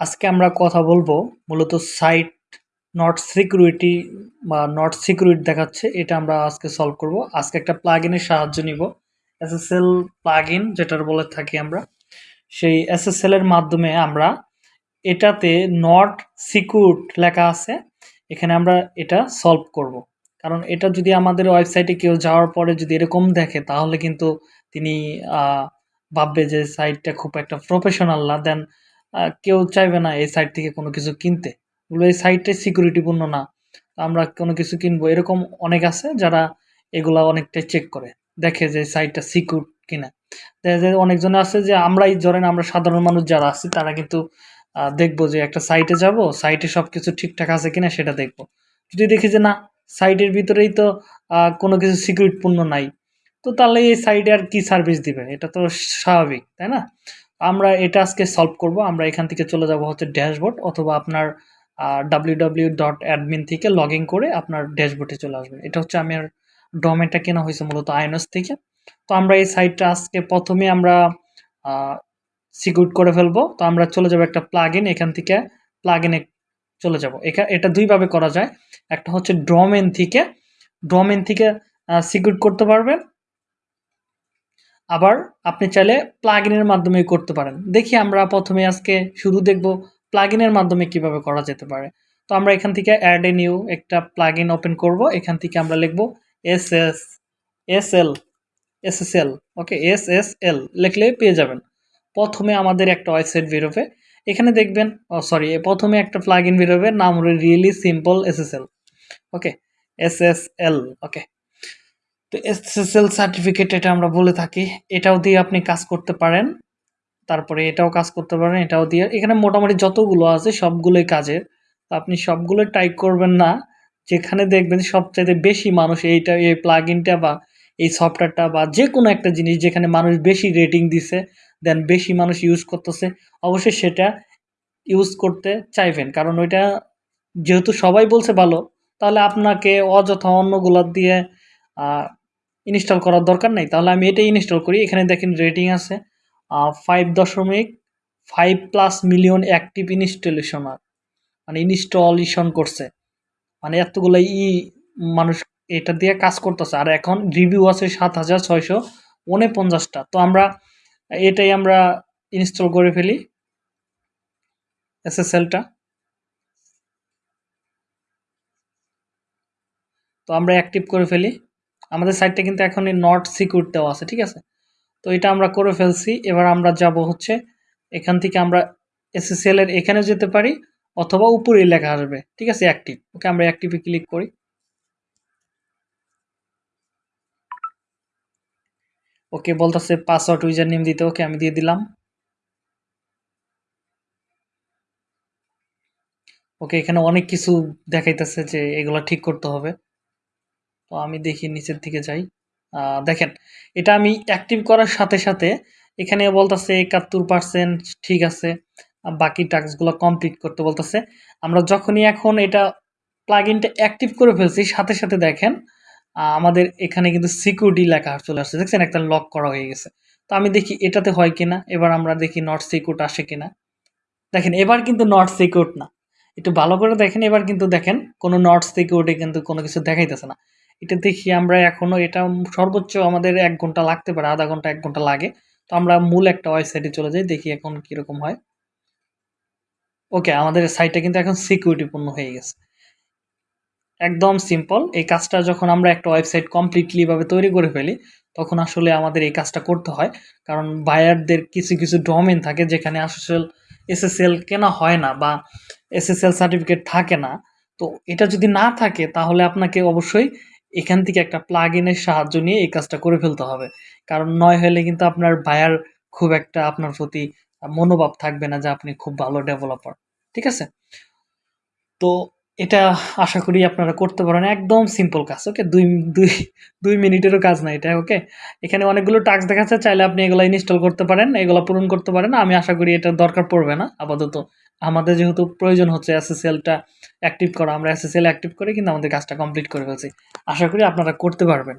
আজকে আমরা কথা বলব মূলত সাইট নট সিকিউরিটি বা নট সিকিউরিটি দেখাচ্ছে, এটা আমরা আজকে সলভ করব। আজকে একটা প্লাগইনের সাহায্য নিব। এসএসএল প্লাগইন যেটার বলে থাকি আমরা, সেই এসএসএল এর মাধ্যমে আমরা এটাতে নট সিকিউর লেখা আছে, এখানে আমরা এটা সলভ করব। কারণ এটা যদি আমাদের ওয়েবসাইটে কেউ যাওয়ার পরে যদি এরকম দেখে, তাহলে কিন্তু তিনি ভাববে যে সাইটটা খুব একটা প্রফেশনাল না দেন কেউ চাইবে না এই সাইট থেকে কোনো কিছু কিনতে। বলবে, এই সাইটটাই সিকিউরিটিপূর্ণ না আমরা কোনো কিছু কিনবো। এরকম অনেক আছে যারা এগুলা অনেকটাই চেক করে, দেখে যে সাইটটা সিকিউর কিনা। দেখা যায় অনেকজন আছে যে আমরাই, ধরেন আমরা সাধারণ মানুষ যারা আছি, তারা কিন্তু দেখব যে একটা সাইটে যাব সাইটে সব কিছু ঠিকঠাক আছে কিনা সেটা দেখব। যদি দেখি যে না সাইটের ভিতরেই তো কোনো কিছু সিকিউরিটিপূর্ণ নাই, তো তাহলে এই সাইটে আর কি সার্ভিস দিবে? এটা তো স্বাভাবিক, তাই না? আমরা এটা আজকে সলভ করব। আমরা এখান থেকে চলে যাব হচ্ছে ড্যাশবোর্ড অথবা আপনার ডাব্লিউ ডট অ্যাডমিন থেকে লগ করে আপনার ড্যাশবোর্ডে চলে আসবেন। এটা হচ্ছে আমার ডোমেনটা কেনা হয়েছে মূলত আইনস থেকে। তো আমরা এই সাইটটা আজকে প্রথমে আমরা সিকিউর করে ফেলব। তো আমরা চলে যাব একটা প্লাগ এখান থেকে প্লাগ চলে যাব। এটা দুইভাবে করা যায়। একটা হচ্ছে ড্রমেন থেকে ড্রমেন থেকে সিকিউর করতে পারবেন। আবার আপনি চাইলে প্লাগইনের মাধ্যমে করতে পারেন। দেখি আমরা প্রথমে আজকে শুরু দেখব প্লাগইনের মাধ্যমে কীভাবে করা যেতে পারে। তো আমরা এখান থেকে অ্যাড এ নিউ একটা প্লাগইন ওপেন করব। এখান থেকে আমরা লিখব S S S L S S L okay S S L লিখলে পেয়ে যাবেন। প্রথমে আমাদের একটা ওয়েবসাইট বেরোবে। এখানে দেখবেন, ও সরি প্রথমে একটা প্লাগইন বেরোবে, নাম হলো really simple S S L okay S S L okay তো এসএসএল সার্টিফিকেট এটা আমরা বলে থাকি। এটাও দিয়ে আপনি কাজ করতে পারেন। তারপরে এটাও কাজ করতে পারেন, এটাও দিয়ে। এখানে মোটামুটি যতগুলো আছে সবগুলোই কাজের। তো আপনি সবগুলো টাইপ করবেন না। যেখানে দেখবেন সবচাইতে বেশি মানুষ এইটা, এই প্লাগ ইনটা বা এই সফটওয়্যারটা বা যে কোনো একটা জিনিস যেখানে মানুষ বেশি রেটিং দিছে দেন বেশি মানুষ ইউজ করতেছে, অবশ্যই সেটা ইউজ করতে চাইবেন। কারণ ওইটা যেহেতু সবাই বলছে ভালো, তাহলে আপনাকে অযথা অন্যগুলার দিয়ে ইনস্টল করার দরকার নেই। তাহলে আমি এটাই ইনস্টল করি। এখানে দেখেন রেটিং আছে ফাইভ দশমিক ফাইভ প্লাস মিলিয়ন অ্যাক্টিভ ইনস্টলেশনার মানে ইনস্টলেশন করছে। মানে এতগুলো ই মানুষ এটা দিয়ে কাজ করতেছে। আর এখন রিভিউ আছে সাত হাজার ছয়শো উনপঞ্চাশটা। তো আমরা এটাই আমরা ইনস্টল করে ফেলি এসএসএলটা। তো আমরা অ্যাক্টিভ করে ফেলি। আমাদের সাইটটা কিন্তু এখন নট সিকিউর দেওয়া আছে, ঠিক আছে? তো এটা আমরা করে ফেলছি, এবার আমরা যাব হচ্ছে এখান থেকে আমরা এসএসএল এর এখানে যেতে পারি, অথবা উপরে লেখা আসবে, ঠিক আছে? অ্যাক্টিভ ওকে আমরা অ্যাক্টিভে ক্লিক করি। ওকে বলতেছে পাসওয়ার্ড ইউজার নেম দিতে, ওকে আমি দিয়ে দিলাম। ওকে এখানে অনেক কিছু দেখাইতেছে যে এগুলো ঠিক করতে হবে। তো আমি দেখি নিচের দিকে যাই। দেখেন, এটা আমি অ্যাক্টিভ করার সাথে সাথে এখানে বলতেছে একাত্তর পার্সেন্ট ঠিক আছে বাকি টাস্কগুলো কমপ্লিট করতে বলতেছে। আমরা যখনই এখন এটা প্লাগ ইনটা অ্যাক্টিভ করে ফেলছি, সাথে সাথে দেখেন আমাদের এখানে কিন্তু সিকিউরিটি লেখা চলে আসছে। দেখছেন, একটা লক করা হয়ে গেছে। তো আমি দেখি এটাতে হয় কিনা, এবার আমরা দেখি নট সিকিউর আসে কিনা। দেখেন, এবার কিন্তু নট সিকিউর না। একটু ভালো করে দেখেন, এবার কিন্তু দেখেন, কোনো নট সিকিউরিটি কিন্তু কোনো কিছু দেখাইতেছে না। এটা দেখি আমরা এখনও এটা সর্বোচ্চ আমাদের এক ঘণ্টা লাগতে পারে, আধা ঘণ্টা, এক ঘণ্টা লাগে। তো আমরা মূল একটা ওয়েবসাইটে চলে যাই, দেখি এখন কীরকম হয়। ওকে আমাদের সাইটটা কিন্তু এখন সিকিউরিটিপূর্ণ হয়ে গেছে। একদম সিম্পল এই কাজটা যখন আমরা একটা ওয়েবসাইট কমপ্লিটলিভাবে তৈরি করে ফেলি, তখন আসলে আমাদের এই কাজটা করতে হয়। কারণ বায়ারদের কিছু কিছু ডোমেন থাকে যেখানে আসলে এসএসএল কেনা হয় না বা এসএসএল সার্টিফিকেট থাকে না। তো এটা যদি না থাকে, তাহলে আপনাকে অবশ্যই এখান থেকে একটা প্লাগ ইনের সাহায্য নিয়ে এই কাজটা করে ফেলতে হবে। কারণ নয় হলে কিন্তু আপনার বায়ার খুব একটা আপনার প্রতি মনোভাব থাকবে না যে আপনি খুব ভালো ডেভেলপার ঠিক আছে? তো এটা আশা করি আপনারা করতে পারেন। একদম সিম্পল কাজ ওকে দুই দুই দুই মিনিটেরও কাজ না এটা ওকে এখানে অনেকগুলো টাস্ক দেখাচ্ছে, চাইলে আপনি এগুলো ইনস্টল করতে পারেন, এগুলো পূরণ করতে পারেন। আমি আশা করি এটা দরকার পড়বে না, আপাতত। আমাদের যেহেতু প্রয়োজন হচ্ছে এসএসএলটা অ্যাক্টিভ করা, আমরা এসএসএল অ্যাক্টিভ করে কিন্তু আমাদের কাজটা কমপ্লিট করে ফেলছি। আশা করি আপনারা করতে পারবেন।